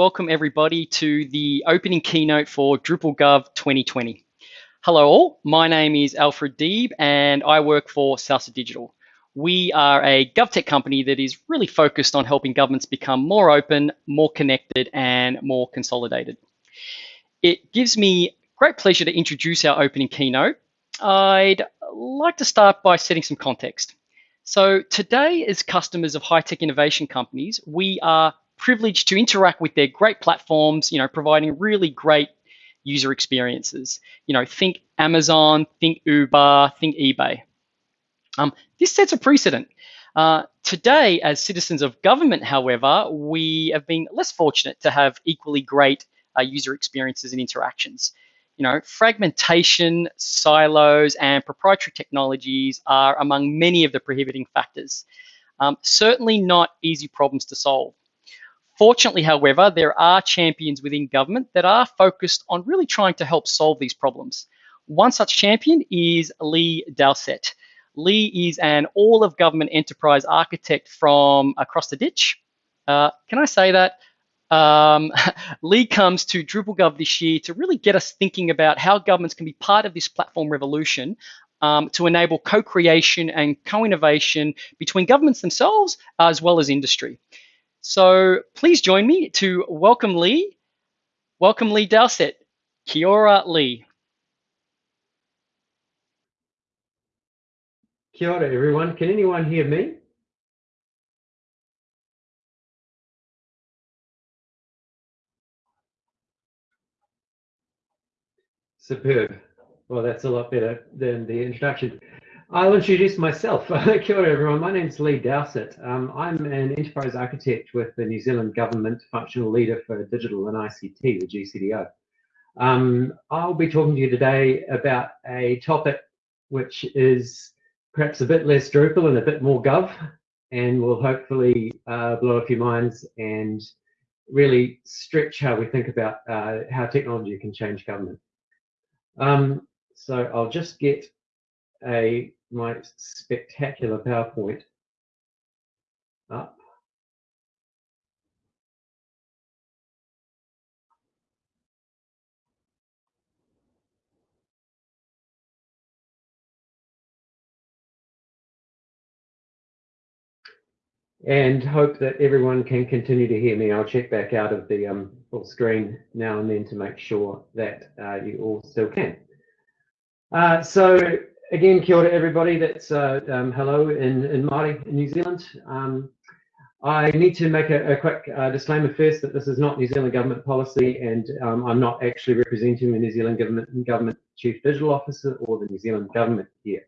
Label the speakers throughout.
Speaker 1: welcome everybody to the opening keynote for Drupal Gov 2020. Hello all, my name is Alfred Deeb and I work for Salsa Digital. We are a GovTech company that is really focused on helping governments become more open, more connected, and more consolidated. It gives me great pleasure to introduce our opening keynote. I'd like to start by setting some context. So today, as customers of high-tech innovation companies, we are privileged to interact with their great platforms, you know, providing really great user experiences. You know, think Amazon, think Uber, think eBay. Um, this sets a precedent. Uh, today, as citizens of government, however, we have been less fortunate to have equally great uh, user experiences and interactions. You know, fragmentation, silos, and proprietary technologies are among many of the prohibiting factors. Um, certainly not easy problems to solve. Fortunately, however, there are champions within government that are focused on really trying to help solve these problems. One such champion is Lee Dowsett. Lee is an all of government enterprise architect from across the ditch. Uh, can I say that? Um, Lee comes to DrupalGov this year to really get us thinking about how governments can be part of this platform revolution um, to enable co-creation and co-innovation between governments themselves as well as industry. So please join me to welcome Lee. Welcome Lee Dowsett. Kia ora, Lee.
Speaker 2: Kia ora, everyone. Can anyone hear me? Superb. Well, that's a lot better than the introduction. I'll introduce myself. Kia ora, everyone. My name is Lee Dowsett. Um, I'm an enterprise architect with the New Zealand Government Functional Leader for Digital and ICT, the GCDO. Um, I'll be talking to you today about a topic which is perhaps a bit less Drupal and a bit more Gov, and will hopefully uh, blow a few minds and really stretch how we think about uh, how technology can change government. Um, so I'll just get a my spectacular PowerPoint up. and hope that everyone can continue to hear me. I'll check back out of the um, full screen now and then to make sure that uh, you all still can. Uh, so again, kia ora everybody. That's uh, um, hello in, in Māori in New Zealand. Um, I need to make a, a quick uh, disclaimer first that this is not New Zealand government policy and um, I'm not actually representing the New Zealand government, government Chief Digital Officer or the New Zealand government here.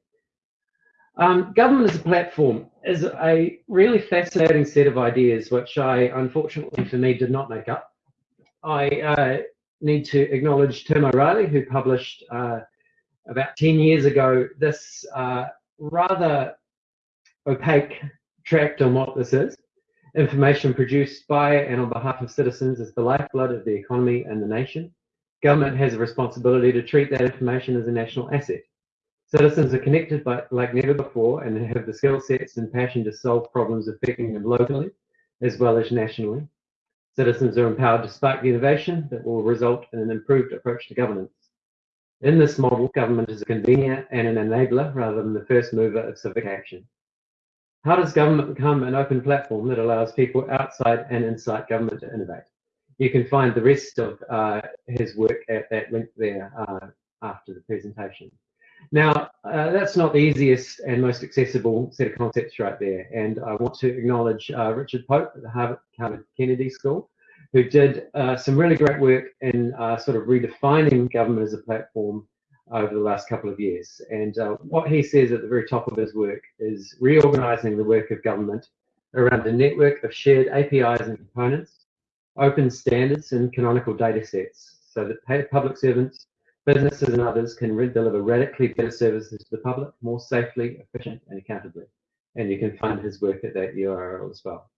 Speaker 2: Um, government as a platform is a really fascinating set of ideas, which I, unfortunately for me, did not make up. I uh, need to acknowledge Tim O'Reilly, who published uh, about 10 years ago this uh, rather opaque tract on what this is. Information produced by and on behalf of citizens is the lifeblood of the economy and the nation. Government has a responsibility to treat that information as a national asset. Citizens are connected by, like never before and have the skill sets and passion to solve problems affecting them locally as well as nationally. Citizens are empowered to spark the innovation that will result in an improved approach to governance. In this model, government is a convener and an enabler rather than the first mover of civic action. How does government become an open platform that allows people outside and inside government to innovate? You can find the rest of uh, his work at that link there uh, after the presentation. Now, uh, that's not the easiest and most accessible set of concepts right there. And I want to acknowledge uh, Richard Pope at the Harvard, Harvard Kennedy School, who did uh, some really great work in uh, sort of redefining government as a platform over the last couple of years. And uh, what he says at the very top of his work is reorganizing the work of government around a network of shared APIs and components, open standards and canonical data sets so that public servants businesses and others can deliver radically better services to the public more safely, efficient, and accountably. And you can find his work at that URL as well.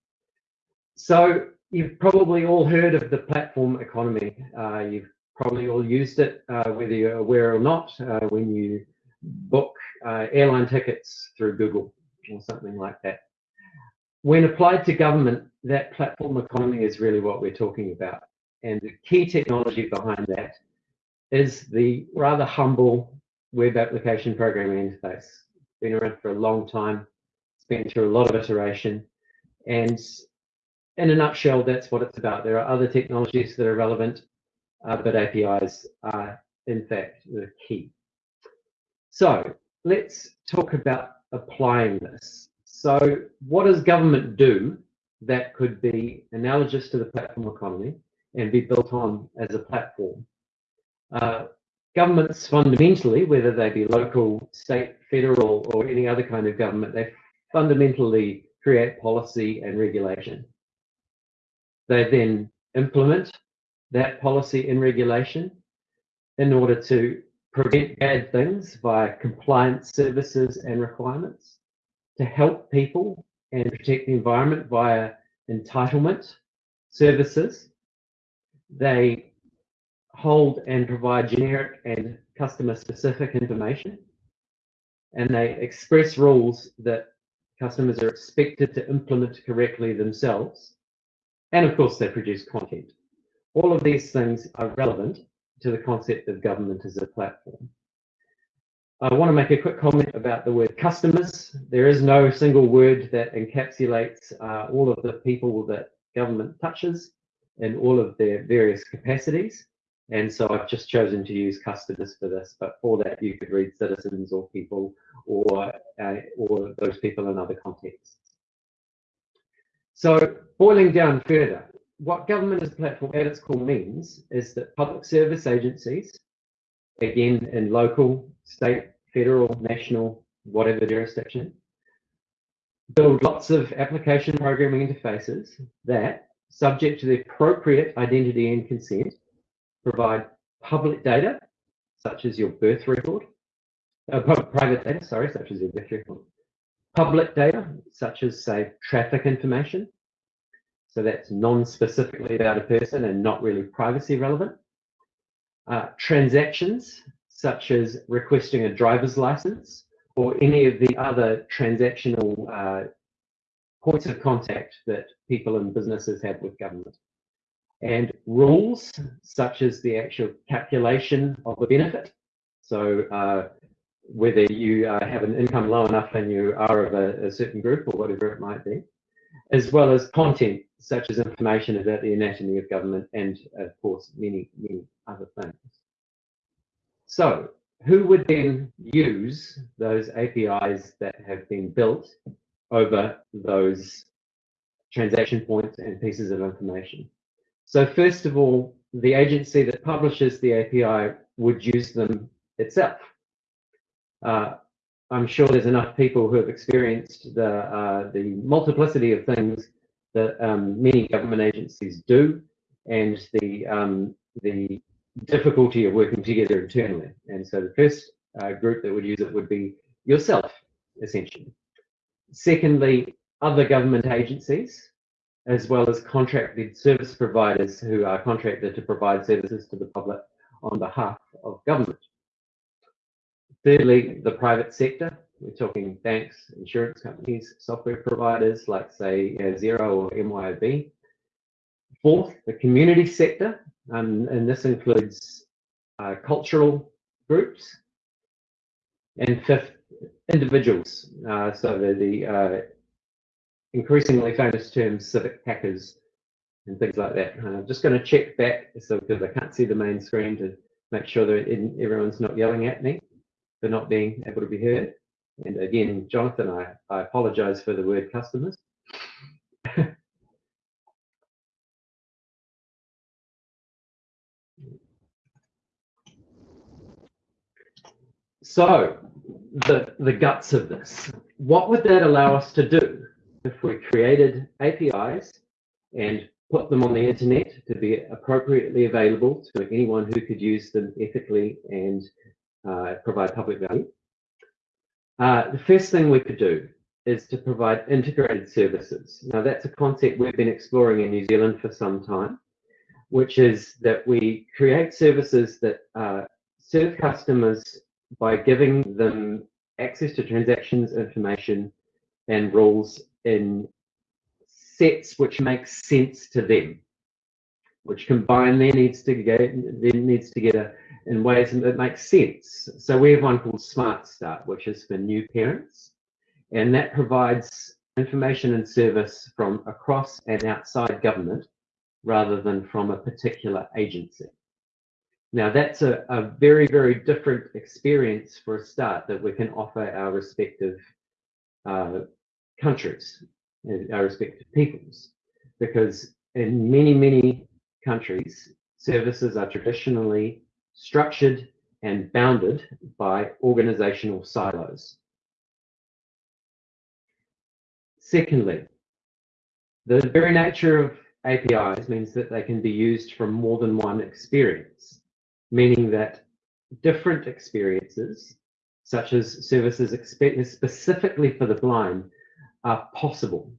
Speaker 2: So you've probably all heard of the platform economy. Uh, you've probably all used it, uh, whether you're aware or not, uh, when you book uh, airline tickets through Google or something like that. when applied to government, that platform economy is really what we're talking about. And the key technology behind that is the rather humble web application programming interface. Been around for a long time, it's been through a lot of iteration. And in a nutshell, that's what it's about. There are other technologies that are relevant, uh, but APIs are in fact the key. So let's talk about applying this. So what does government do that could be analogous to the platform economy and be built on as a platform? Uh, governments fundamentally, whether they be local, state, federal, or any other kind of government, they fundamentally create policy and regulation. They then implement that policy and regulation in order to prevent bad things via compliance services and requirements, to help people and protect the environment via entitlement services. They hold and provide generic and customer specific information. And they express rules that customers are expected to implement correctly themselves. And of course, they produce content. All of these things are relevant to the concept of government as a platform. I want to make a quick comment about the word customers. There is no single word that encapsulates uh, all of the people that government touches in all of their various capacities. And so I've just chosen to use customers for this, but for that you could read citizens or people or, uh, or those people in other contexts. So boiling down further, what government as a platform at its core means is that public service agencies, again in local, state, federal, national, whatever jurisdiction, build lots of application programming interfaces that, subject to the appropriate identity and consent, provide public data, such as your birth record, uh, private data, sorry, such as your birth record, public data, such as, say, traffic information, so that's non-specifically about a person and not really privacy relevant. Uh, transactions, such as requesting a driver's license or any of the other transactional uh, points of contact that people and businesses have with government. And rules, such as the actual calculation of a benefit. So uh, whether you uh, have an income low enough and you are of a, a certain group or whatever it might be as well as content such as information about the anatomy of government and, of course, many, many other things. So who would then use those APIs that have been built over those transaction points and pieces of information? So first of all, the agency that publishes the API would use them itself. Uh, I'm sure there's enough people who have experienced the uh, the multiplicity of things that um, many government agencies do, and the um, the difficulty of working together internally. And so the first uh, group that would use it would be yourself, essentially. Secondly, other government agencies, as well as contracted service providers who are contracted to provide services to the public on behalf of government. Thirdly, the private sector. We're talking banks, insurance companies, software providers like, say, Xero or MYOB. Fourth, the community sector, um, and this includes uh, cultural groups. And fifth, individuals. Uh, so the, the uh, increasingly famous term civic hackers and things like that. And I'm just going to check back so because I can't see the main screen to make sure that everyone's not yelling at me for not being able to be heard. And again, Jonathan, I, I apologize for the word customers. so, the, the guts of this. What would that allow us to do if we created APIs and put them on the internet to be appropriately available to anyone who could use them ethically and uh, provide public value. Uh, the first thing we could do is to provide integrated services. Now that's a concept we've been exploring in New Zealand for some time, which is that we create services that uh, serve customers by giving them access to transactions, information, and rules in sets which make sense to them, which combine their needs together, their needs together in ways that make sense. So we have one called Smart Start, which is for new parents, and that provides information and service from across and outside government rather than from a particular agency. Now that's a, a very, very different experience for a start that we can offer our respective uh, countries, and our respective peoples, because in many, many countries, services are traditionally structured and bounded by organizational silos. Secondly, the very nature of APIs means that they can be used from more than one experience, meaning that different experiences, such as services specifically for the blind, are possible,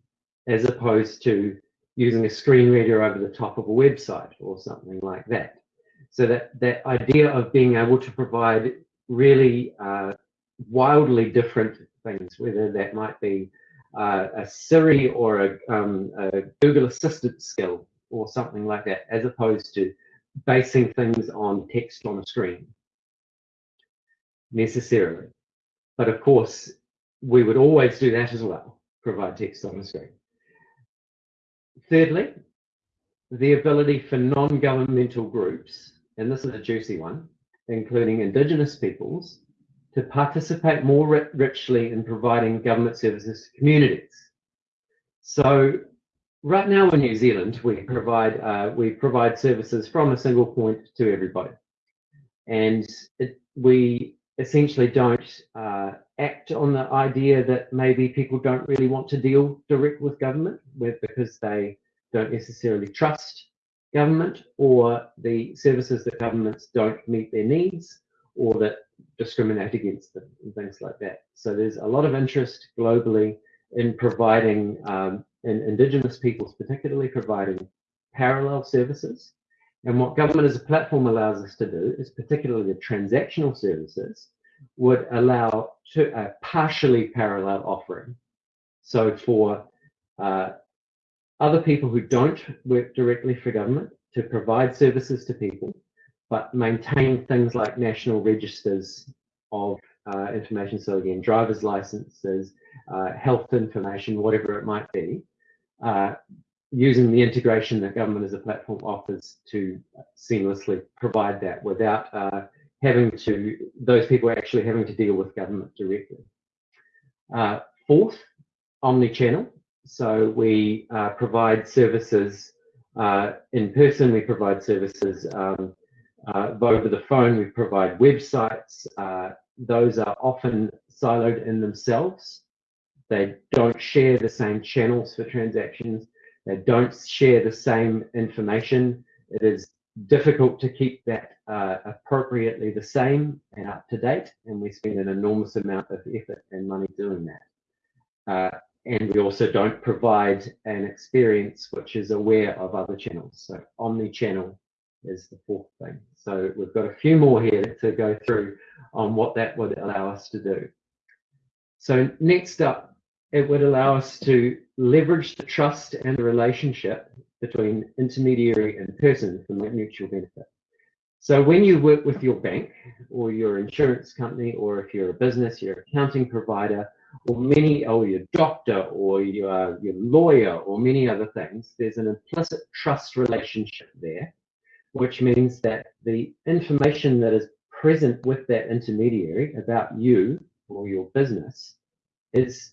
Speaker 2: as opposed to using a screen reader over the top of a website or something like that. So that, that idea of being able to provide really uh, wildly different things, whether that might be uh, a Siri or a, um, a, Google Assistant skill or something like that, as opposed to basing things on text on a screen necessarily. But of course, we would always do that as well, provide text on the screen. Thirdly, the ability for non-governmental groups, and this is a juicy one, including Indigenous peoples, to participate more richly in providing government services to communities. So right now in New Zealand, we provide uh, we provide services from a single point to everybody, and it, we essentially don't uh, act on the idea that maybe people don't really want to deal direct with government with, because they don't necessarily trust government or the services that governments don't meet their needs or that discriminate against them and things like that. So there's a lot of interest globally in providing, um, in Indigenous peoples particularly, providing parallel services. And what government as a platform allows us to do is particularly the transactional services would allow to a partially parallel offering. So for uh, other people who don't work directly for government to provide services to people, but maintain things like national registers of uh, information. So again, driver's licenses, uh, health information, whatever it might be, uh, using the integration that government as a platform offers to seamlessly provide that without uh, having to, those people actually having to deal with government directly. Uh, fourth, omni-channel. So we uh, provide services in person, we provide services um, uh, over the phone, we provide websites. Uh, those are often siloed in themselves. They don't share the same channels for transactions. They don't share the same information. It is difficult to keep that uh, appropriately the same and up to date, and we spend an enormous amount of effort and money doing that. Uh, and we also don't provide an experience which is aware of other channels. So omni-channel is the fourth thing. So we've got a few more here to go through on what that would allow us to do. So next up, it would allow us to leverage the trust and the relationship between intermediary and person for mutual benefit. So when you work with your bank or your insurance company, or if you're a business, your accounting provider, or many, or your doctor, or your, your lawyer, or many other things, there's an implicit trust relationship there which means that the information that is present with that intermediary about you or your business is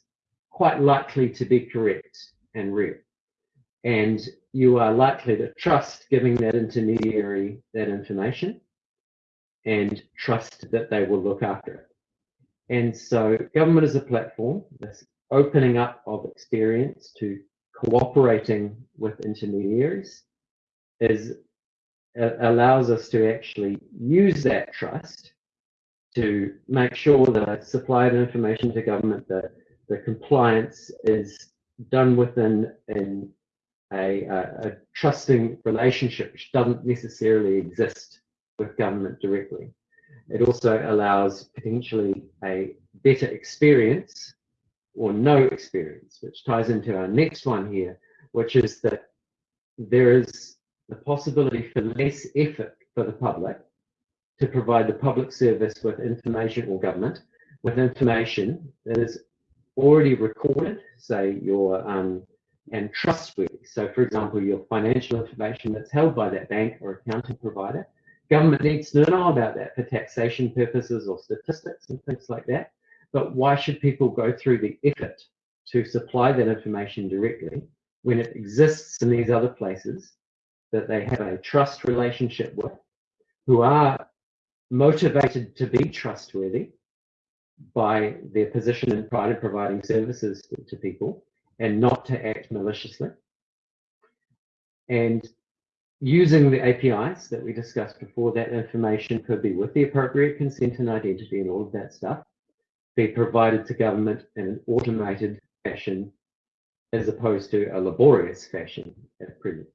Speaker 2: quite likely to be correct and real. And you are likely to trust giving that intermediary that information and trust that they will look after it. And so government as a platform, this opening up of experience to cooperating with intermediaries is uh, allows us to actually use that trust to make sure that supply of information to government, that the compliance is done within in a, a, a trusting relationship which doesn't necessarily exist with government directly. It also allows potentially a better experience or no experience, which ties into our next one here, which is that there is the possibility for less effort for the public to provide the public service with information or government with information that is already recorded, say your um, and trustworthy. So for example, your financial information that's held by that bank or accounting provider, government needs to know about that for taxation purposes or statistics and things like that. But why should people go through the effort to supply that information directly when it exists in these other places that they have a trust relationship with, who are motivated to be trustworthy by their position and pride in providing services to people and not to act maliciously. And using the APIs that we discussed before, that information could be with the appropriate consent and identity and all of that stuff, be provided to government in an automated fashion as opposed to a laborious fashion at present.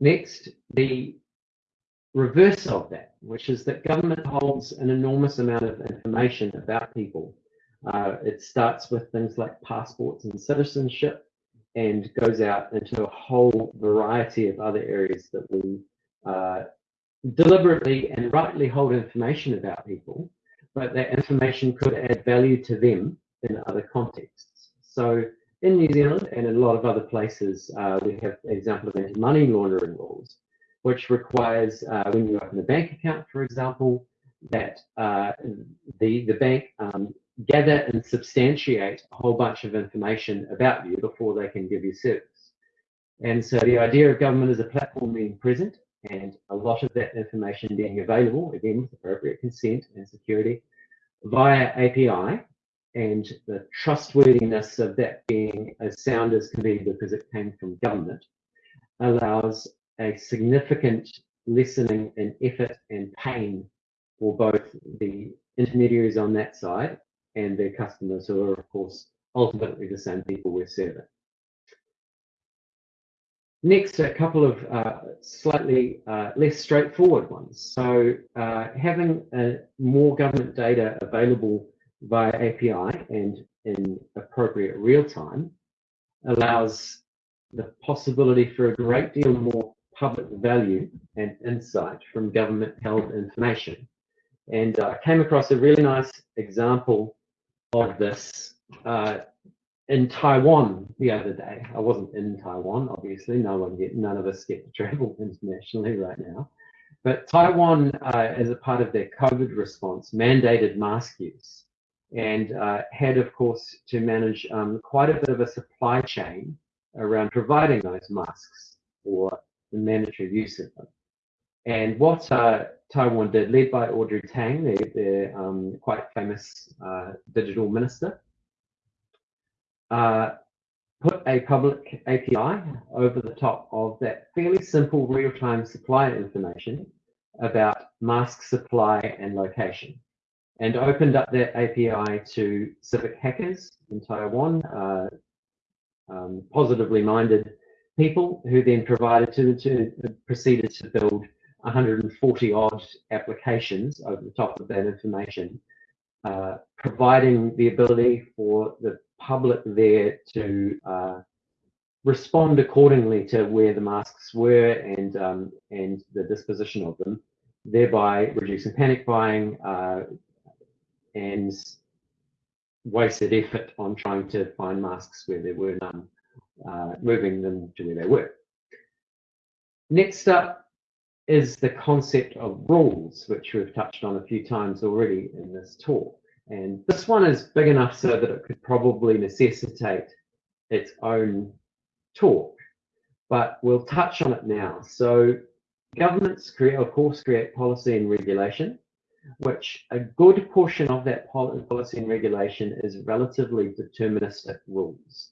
Speaker 2: Next, the reverse of that, which is that government holds an enormous amount of information about people. Uh, it starts with things like passports and citizenship and goes out into a whole variety of other areas that we uh, deliberately and rightly hold information about people, but that information could add value to them in other contexts. So in New Zealand and in a lot of other places, uh, we have an example of anti-money laundering rules, which requires uh, when you open a bank account, for example, that uh, the, the bank um, gather and substantiate a whole bunch of information about you before they can give you service. And so the idea of government as a platform being present and a lot of that information being available, again, with appropriate consent and security, via API and the trustworthiness of that being as sound as can be because it came from government allows a significant lessening in effort and pain for both the intermediaries on that side and their customers who are of course ultimately the same people we're serving. Next, a couple of uh, slightly uh, less straightforward ones. So uh, having more government data available via API and in appropriate real time allows the possibility for a great deal more public value and insight from government held information. And I uh, came across a really nice example of this uh, in Taiwan the other day. I wasn't in Taiwan, obviously. No one get, none of us get to travel internationally right now. But Taiwan, uh, as a part of their COVID response, mandated mask use and uh, had, of course, to manage um, quite a bit of a supply chain around providing those masks or the mandatory use of them. And what uh, Taiwan did, led by Audrey Tang, their um, quite famous uh, digital minister, uh, put a public API over the top of that fairly simple real-time supply information about mask supply and location and opened up that API to civic hackers in Taiwan, uh, um, positively minded people who then provided to, to proceeded to build 140 odd applications over the top of that information, uh, providing the ability for the public there to uh, respond accordingly to where the masks were and um, and the disposition of them, thereby reducing panic buying, uh, and wasted effort on trying to find masks where there were none, uh, moving them to where they were. Next up is the concept of rules, which we've touched on a few times already in this talk. And this one is big enough so that it could probably necessitate its own talk, but we'll touch on it now. So governments create, of course, create policy and regulation which a good portion of that policy and regulation is relatively deterministic rules.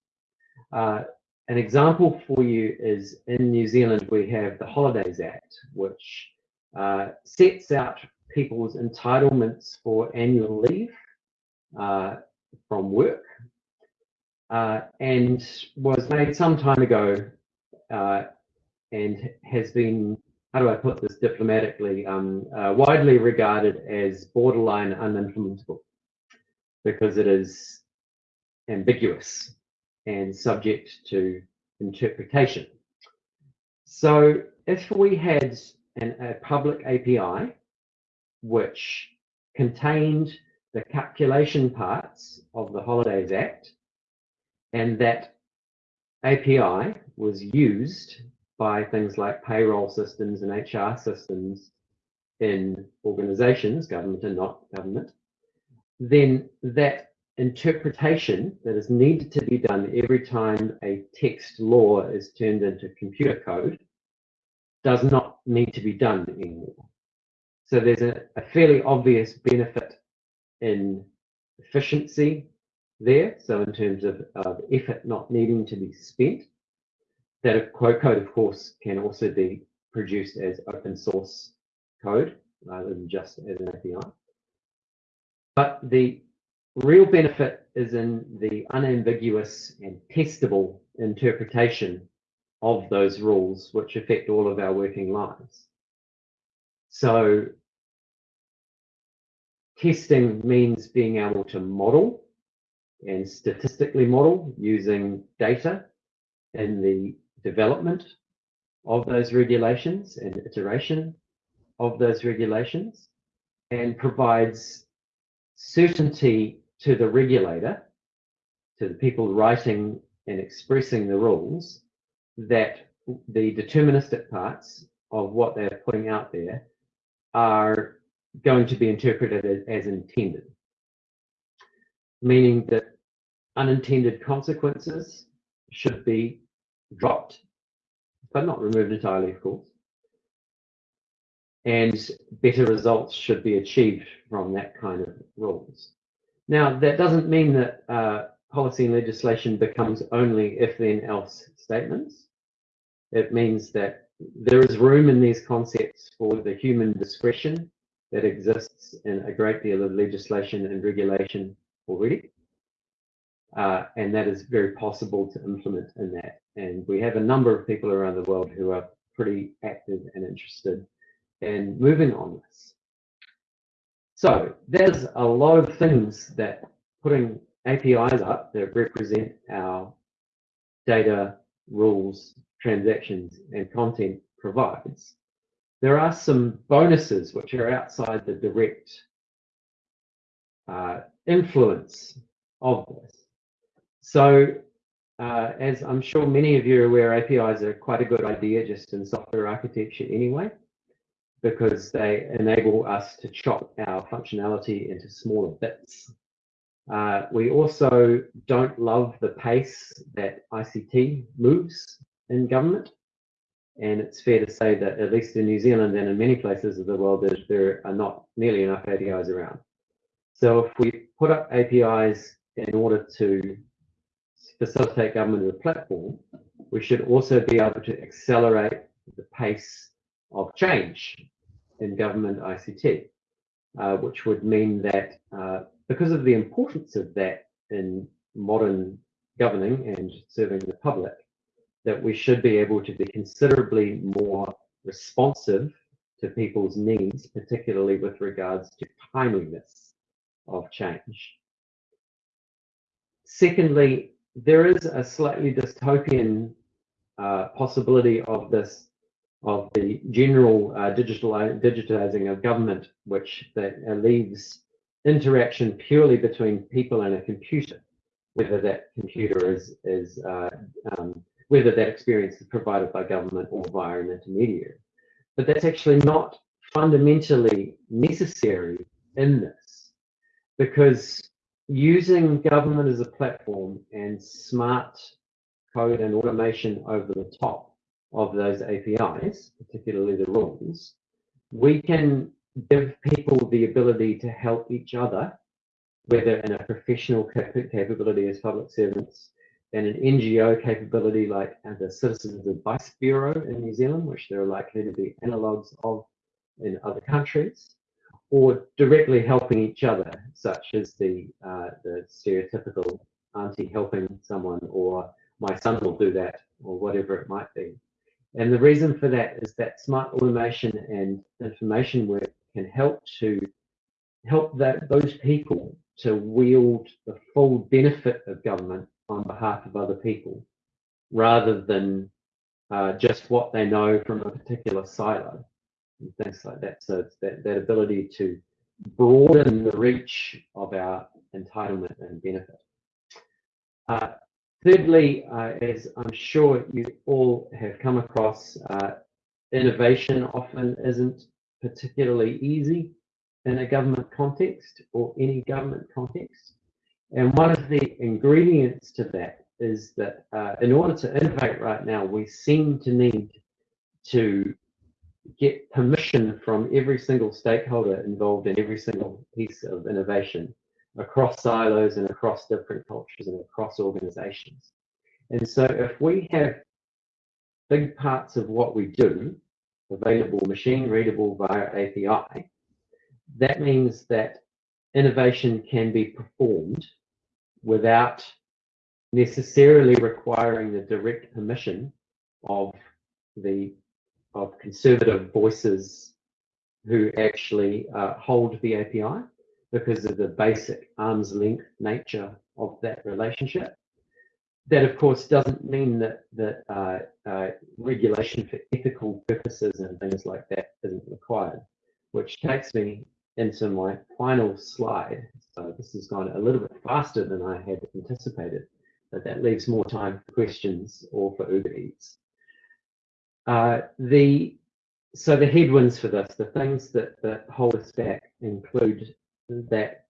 Speaker 2: Uh, an example for you is in New Zealand, we have the Holidays Act, which uh, sets out people's entitlements for annual leave uh, from work uh, and was made some time ago uh, and has been how do I put this diplomatically, um, uh, widely regarded as borderline unimplementable because it is ambiguous and subject to interpretation. So if we had an, a public API which contained the calculation parts of the Holidays Act, and that API was used by things like payroll systems and HR systems in organizations, government and not government, then that interpretation that is needed to be done every time a text law is turned into computer code does not need to be done anymore. So there's a, a fairly obvious benefit in efficiency there. So in terms of, of effort not needing to be spent, that a quote code, of course, can also be produced as open source code rather than just as an API. But the real benefit is in the unambiguous and testable interpretation of those rules which affect all of our working lives. So testing means being able to model and statistically model using data in the development of those regulations and iteration of those regulations and provides certainty to the regulator, to the people writing and expressing the rules, that the deterministic parts of what they're putting out there are going to be interpreted as, intended. Meaning that unintended consequences should be dropped, but not removed entirely, of course. And better results should be achieved from that kind of rules. Now, that doesn't mean that uh, policy and legislation becomes only if then else statements. It means that there is room in these concepts for the human discretion that exists in a great deal of legislation and regulation already. Uh, and that is very possible to implement in that. And we have a number of people around the world who are pretty active and interested in moving on this. So there's a lot of things that putting APIs up that represent our data, rules, transactions, and content provides. There are some bonuses which are outside the direct uh, influence of this. So uh, as I'm sure many of you are aware, APIs are quite a good idea just in software architecture anyway, because they enable us to chop our functionality into smaller bits. Uh, we also don't love the pace that ICT moves in government. And it's fair to say that at least in New Zealand and in many places of the world, there, there are not nearly enough APIs around. So if we put up APIs in order to facilitate government as a platform, we should also be able to accelerate the pace of change in government ICT, uh, which would mean that uh, because of the importance of that in modern governing and serving the public, that we should be able to be considerably more responsive to people's needs, particularly with regards to timeliness of change. Secondly, there is a slightly dystopian uh, possibility of this, of the general uh, digital digitizing of government, which that uh, leaves interaction purely between people and a computer, whether that computer is is uh, um, whether that experience is provided by government or via an intermediary. But that's actually not fundamentally necessary in this, because using government as a platform and smart code and automation over the top of those APIs, particularly the rules, we can give people the ability to help each other, whether in a professional capability as public servants, and an NGO capability like the Citizens Advice Bureau in New Zealand, which there are likely to be analogues of in other countries, or directly helping each other, such as the, uh, the stereotypical auntie helping someone, or my son will do that, or whatever it might be. And the reason for that is that smart automation and information work can help to help that those people to wield the full benefit of government on behalf of other people rather than uh, just what they know from a particular silo and things like that. So that, that ability to broaden the reach of our entitlement and benefit. Uh, thirdly, uh, as I'm sure you all have come across, uh, innovation often isn't particularly easy in a government context or any government context. And one of the ingredients to that is that uh, in order to innovate right now, we seem to need to get permission from every single stakeholder involved in every single piece of innovation across silos and across different cultures and across organizations. And so if we have big parts of what we do available machine readable via API, that means that innovation can be performed without necessarily requiring the direct permission of the of conservative voices who actually uh, hold the API because of the basic arm's length nature of that relationship. That, of course, doesn't mean that, that uh, uh, regulation for ethical purposes and things like that isn't required, which takes me into my final slide. So this has gone a little bit faster than I had anticipated, but that leaves more time for questions or for Uber Eats. Uh, the so the headwinds for this, the things that, that hold us back include that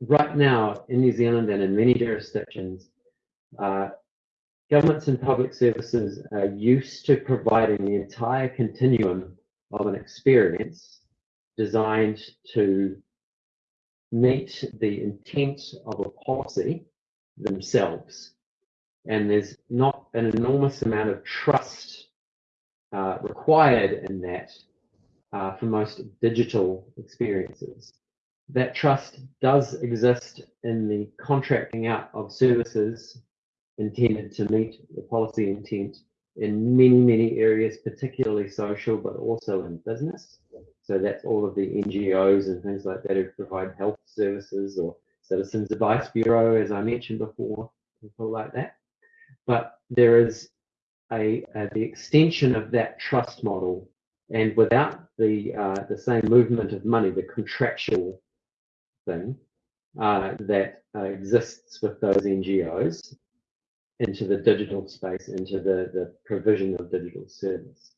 Speaker 2: right now in New Zealand and in many jurisdictions, uh, governments and public services are used to providing the entire continuum of an experience designed to meet the intent of a policy themselves. And there's not an enormous amount of trust uh, required in that uh, for most digital experiences. That trust does exist in the contracting out of services intended to meet the policy intent in many, many areas, particularly social, but also in business. So that's all of the NGOs and things like that who provide health services or Citizens Advice Bureau, as I mentioned before, people like that. But there is a, a the extension of that trust model, and without the uh, the same movement of money, the contractual thing uh, that uh, exists with those NGOs into the digital space, into the, the provision of digital service.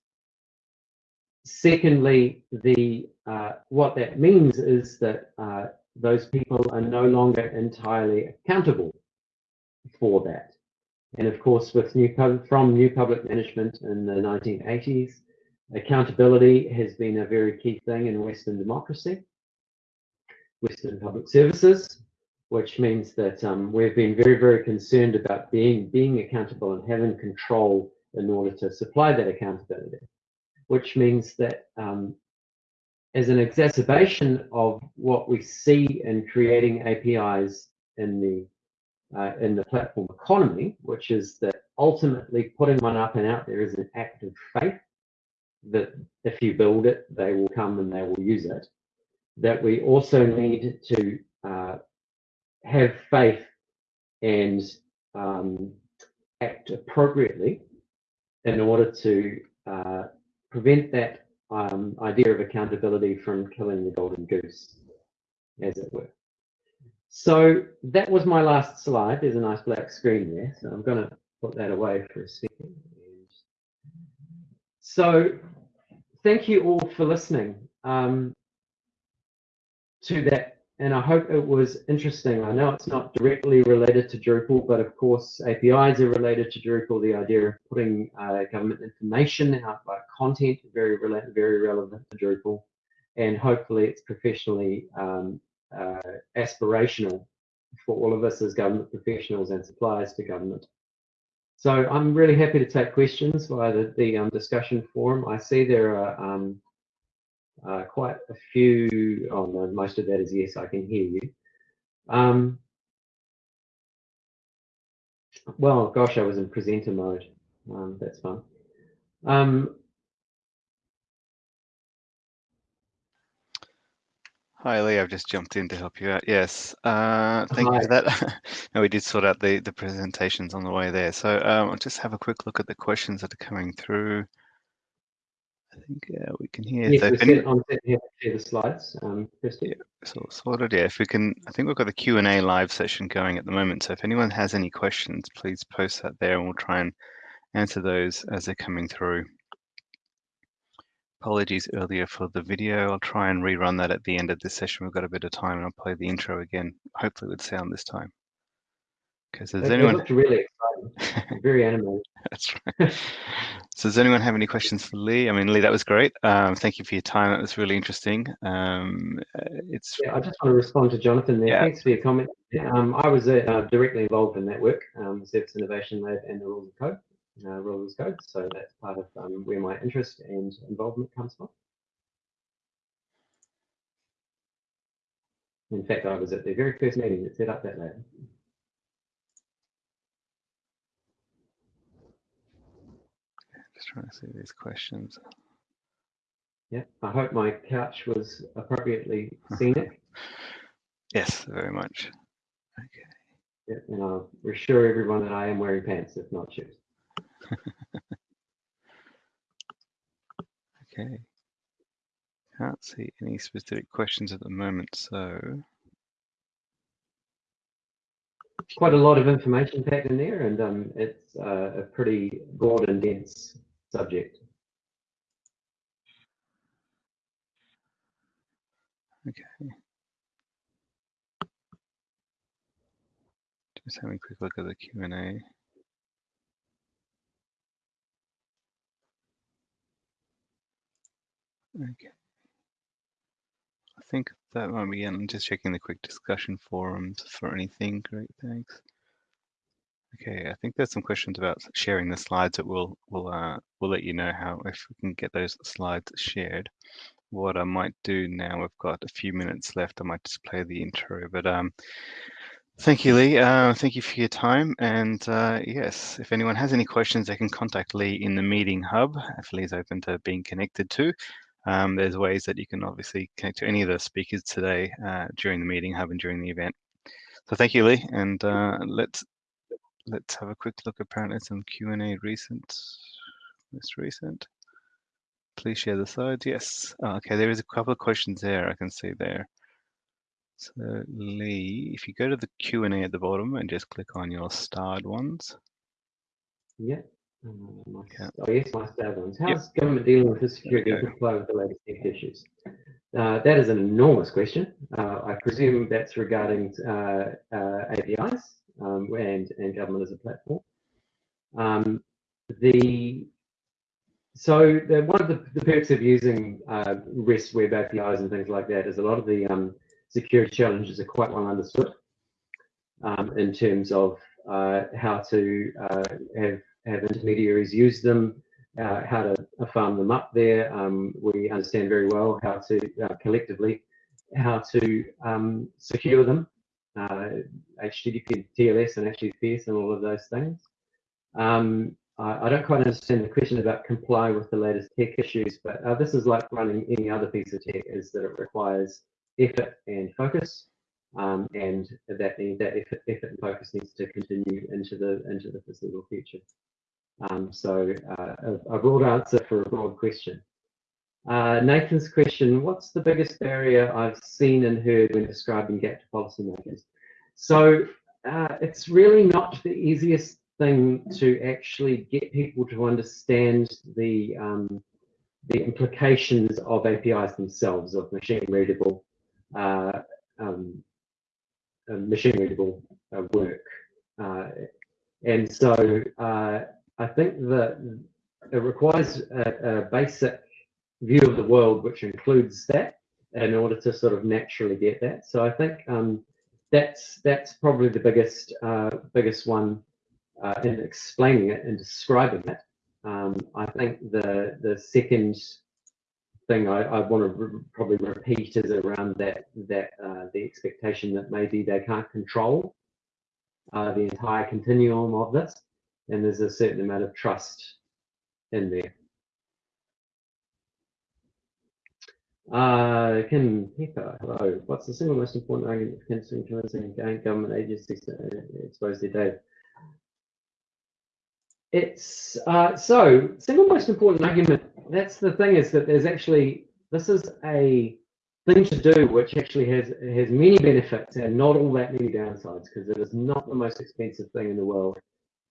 Speaker 2: Secondly, the uh, what that means is that uh, those people are no longer entirely accountable for that. And of course, with new from new public management in the 1980s, accountability has been a very key thing in Western democracy, Western public services, which means that um, we've been very, very concerned about being being accountable and having control in order to supply that accountability, which means that um, as an exacerbation of what we see in creating APIs in the uh, in the platform economy, which is that ultimately putting one up and out there is an act of faith that if you build it, they will come and they will use it. That we also need to uh, have faith and um, act appropriately in order to uh, prevent that um, idea of accountability from killing the golden goose, as it were. So that was my last slide. There's a nice black screen there, so I'm going to put that away for a second. So thank you all for listening um, to that and I hope it was interesting. I know it's not directly related to Drupal, but of course APIs are related to Drupal. The idea of putting uh, government information out by content very relevant, very relevant to Drupal, and hopefully it's professionally um, uh, aspirational for all of us as government professionals and suppliers to government. So I'm really happy to take questions via the, the um, discussion forum. I see there are um, uh, quite a few, oh no, most of that is yes, I can hear you. Um, well, gosh, I was in presenter mode. Um, that's fun. Um,
Speaker 3: Hi, Lee. I've just jumped in to help you out. Yes. Uh, thank
Speaker 2: Hi.
Speaker 3: you for that. no, we did sort out the, the presentations on the way there. So um, I'll just have a quick look at the questions that are coming through. I think yeah, we can hear.
Speaker 2: Yes,
Speaker 3: so
Speaker 2: we're set on set here to share the slides. Um, Kirsty.
Speaker 3: So sorted, yeah. If we can, I think we've got the Q and A live session going at the moment. So if anyone has any questions, please post that there, and we'll try and answer those as they're coming through. Apologies earlier for the video. I'll try and rerun that at the end of this session. We've got a bit of time, and I'll play the intro again, hopefully with sound this time. Because does
Speaker 2: It- it
Speaker 3: anyone?
Speaker 2: looked really exciting, very animated.
Speaker 3: That's right. So does anyone have any questions for Lee? I mean, Lee, that was great. Um, thank you for your time. That was really interesting. Um, uh, it's
Speaker 2: Yeah, I just want to respond to Jonathan there.
Speaker 3: Yeah.
Speaker 2: Thanks for your comment. Um, I was uh, directly involved in that work, um, Service Innovation Lab and the Rules as Code, uh, Rules as Code. So that's part of um, where my interest and involvement comes from. In fact, I was at the very first meeting that set up that lab.
Speaker 3: Just trying to see these questions.
Speaker 2: Yeah, I hope my couch was appropriately scenic.
Speaker 3: Yes, very much. Okay.
Speaker 2: Yeah, and I'll reassure everyone that I am wearing pants, if not shoes.
Speaker 3: Okay. Can't see any specific questions at the moment, so
Speaker 2: quite a lot of information packed in there, and um, it's uh, a pretty broad and dense subject.
Speaker 3: okay. Just having a quick look at the Q and A. Okay. I think that might be it. I'm just checking the quick discussion forums for anything. Great, thanks. Okay, I think there's some questions about sharing the slides that we'll we'll uh, we'll let you know how if we can get those slides shared. What I might do now, we've got a few minutes left. I might just play the intro, but um, thank you, Lee. Uh, thank you for your time. And uh, yes, if anyone has any questions, they can contact Lee in the meeting hub. If Lee's open to being connected to, um, there's ways that you can obviously connect to any of the speakers today uh, during the meeting hub and during the event. So thank you, Lee, and uh, let's let's have a quick look. Apparently, some Q and A recent, most recent. Please share the slides. Yes. Oh, okay, there is a couple of questions there. I can see there. So Lee, if you go to the Q and A at the bottom and just click on your starred ones.
Speaker 2: Yeah. Uh, my,
Speaker 3: Yeah.
Speaker 2: Oh yes, my stab ones.
Speaker 3: Yep.
Speaker 2: How's government dealing with the security and comply with the latest tech issues? Uh, that is an enormous question. Uh, I presume that's regarding uh, uh, APIs um, and, and government as a platform. Um, the so the, one of the, the perks of using uh, REST web APIs and things like that is a lot of the um, security challenges are quite well understood um, in terms of uh, how to uh, have have intermediaries use them, uh, how to farm them up there. Um, we understand very well how to uh, collectively how to um, secure them, HTTP, TLS, and HTTPS, and all of those things. Um, I, I don't quite understand the question about comply with the latest tech issues, but uh, this is like running any other piece of tech, is that it requires effort and focus, um, and that that effort, effort and focus needs to continue into the into the foreseeable future. Um, so uh, a, a broad answer for a broad question. Uh, Nathan's question, what's the biggest barrier I've seen and heard when describing GAP to policymakers? So uh, it's really not the easiest thing to actually get people to understand the um, the implications of APIs themselves, of machine readable, uh, um, uh, machine readable uh, work. Uh, and so I think that it requires a, a, basic view of the world which includes that in order to sort of naturally get that. So I think um, that's that's probably the biggest uh, biggest one uh, in explaining it and describing it. Um, I think the the second thing I, I want to re probably repeat is around that that uh, the expectation that maybe they can't control uh, the entire continuum of this, and there's a certain amount of trust in there. Uh, Pepper, hello. What's the single most important argument for convincing government agencies to expose their data? It's uh, so single most important argument. That's the thing is that there's actually this is a thing to do which actually has has many benefits and not all that many downsides because it is not the most expensive thing in the world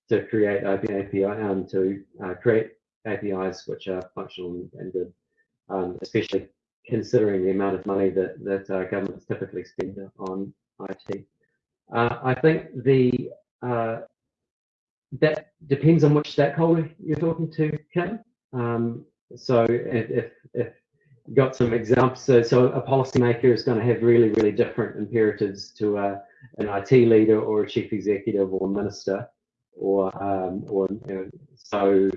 Speaker 2: to create open API um, to uh, create APIs which are functional and good, um, especially considering the amount of money that that uh, governments typically spend on IT. Uh, I think the uh, that depends on which stakeholder you're talking to, Kim. Um, so if, if you got some examples, so, so a policymaker is going to have really, really different imperatives to a, an IT leader or a chief executive or a minister, or um, or you know, so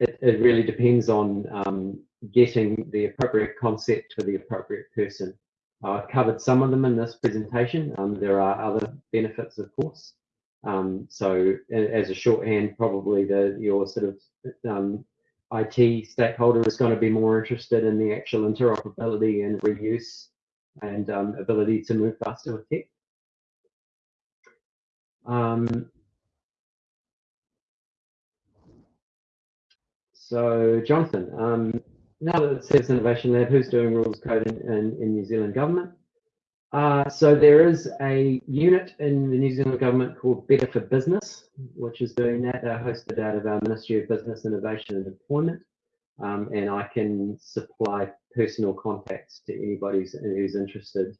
Speaker 2: it, it really depends on um, getting the appropriate concept for the appropriate person. I've covered some of them in this presentation. Um, there are other benefits, of course. Um, so as a shorthand, probably the your sort of um, IT stakeholder is going to be more interested in the actual interoperability and reuse and um, ability to move faster with tech. Um, so Jonathan, um, now that it says Innovation Lab, who's doing rules code in, in, New Zealand government? Uh, so there is a unit in the New Zealand government called Better for Business, which is doing that. They're hosted out of our Ministry of Business, Innovation and Employment. Um, and I can supply personal contacts to anybody who's interested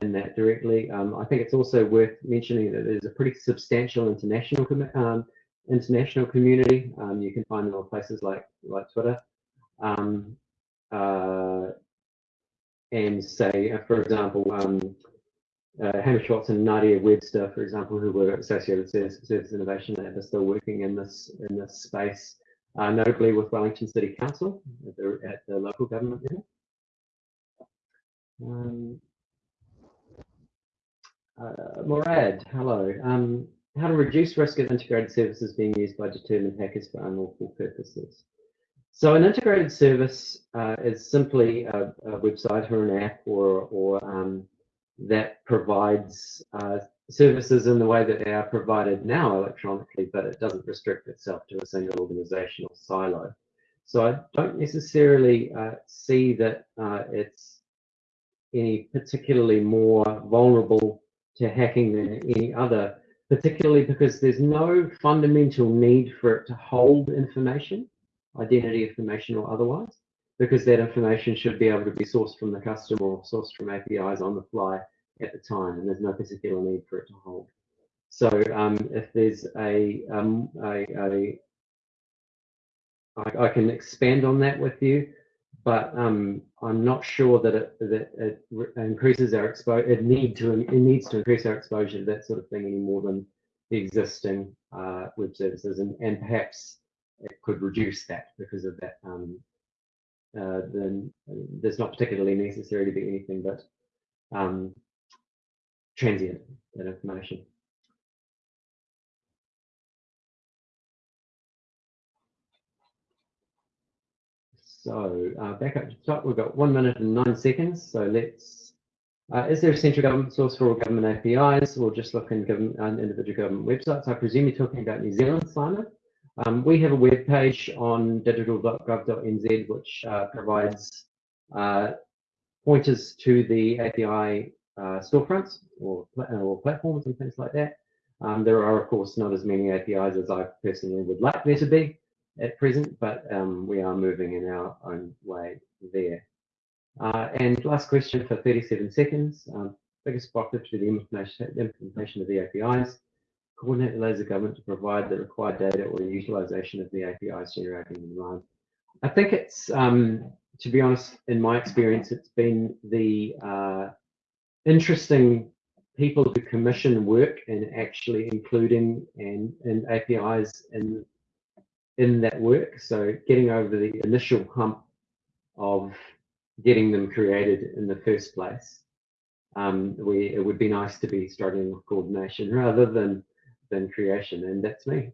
Speaker 2: in that directly. Um, I think it's also worth mentioning that there's a pretty substantial international um, international community. Um, you can find them on places like like Twitter. Um, uh, and say, uh, for example, um, uh, Hamish Watson and Nadia Webster, for example, who were associated with Service, Service Innovation Lab, are still working in this in this space, uh, notably with Wellington City Council at the, at the local government level. Um, uh, Morad, hello. Um, how to reduce risk of integrated services being used by determined hackers for unlawful purposes. So an integrated service uh, is simply a, a, website or an app or, or um, that provides uh, services in the way that they are provided now electronically, but it doesn't restrict itself to a single organizational silo. So I don't necessarily uh, see that uh, it's any particularly more vulnerable to hacking than any other, particularly because there's no fundamental need for it to hold information identity information or otherwise, because that information should be able to be sourced from the customer or sourced from APIs on the fly at the time, and there's no particular need for it to hold. So um, if there's a, um, a, a I, I can expand on that with you, but um, I'm not sure that it that it increases our exposure. It need to it needs to increase our exposure to that sort of thing any more than the existing uh, web services, and and perhaps it could reduce that because of that. Um, uh, then there's not particularly necessary to be anything but um, transient that information. So uh, back up to the top, we've got one minute and nine seconds. So let's, uh, is there a central government source for all government APIs or just look in government, uh, individual government websites? I presume you're talking about New Zealand, Simon. Um, we have a web page on digital.gov.nz which uh, provides uh, pointers to the API uh, storefronts or, or, platforms and things like that. Um, there are, of course, not as many APIs as I personally would like there to be at present, but um, we are moving in our own way there. Uh, and last question for 37 seconds. Um, biggest blockage to the implementation, implementation of the APIs coordinate the government to provide the required data or the utilization of the APIs generating in line. I think it's, um, to be honest, in my experience, it's been the uh, interesting people who commission work and actually including and, and APIs in in that work. So getting over the initial hump of getting them created in the first place. Um, we, it would be nice to be struggling with coordination rather than than creation, and that's me.